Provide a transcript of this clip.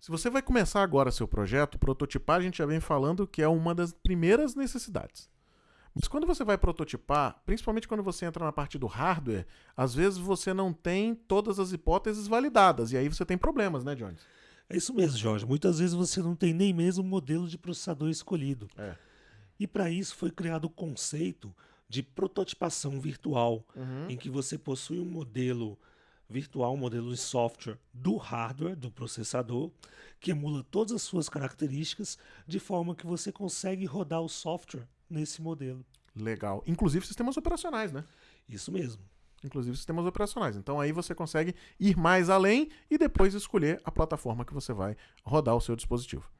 Se você vai começar agora seu projeto, prototipar a gente já vem falando que é uma das primeiras necessidades. Mas quando você vai prototipar, principalmente quando você entra na parte do hardware, às vezes você não tem todas as hipóteses validadas e aí você tem problemas, né, Jones? É isso mesmo, Jorge. Muitas vezes você não tem nem mesmo o modelo de processador escolhido. É. E para isso foi criado o conceito de prototipação virtual, Uhum. em que você possui um modelo virtual, um modelo de software do hardware, do processador, que emula todas as suas características, de forma que você consegue rodar o software nesse modelo. Legal. Inclusive sistemas operacionais, né? Isso mesmo. Inclusive sistemas operacionais. Então aí você consegue ir mais além e depois escolher a plataforma que você vai rodar o seu dispositivo.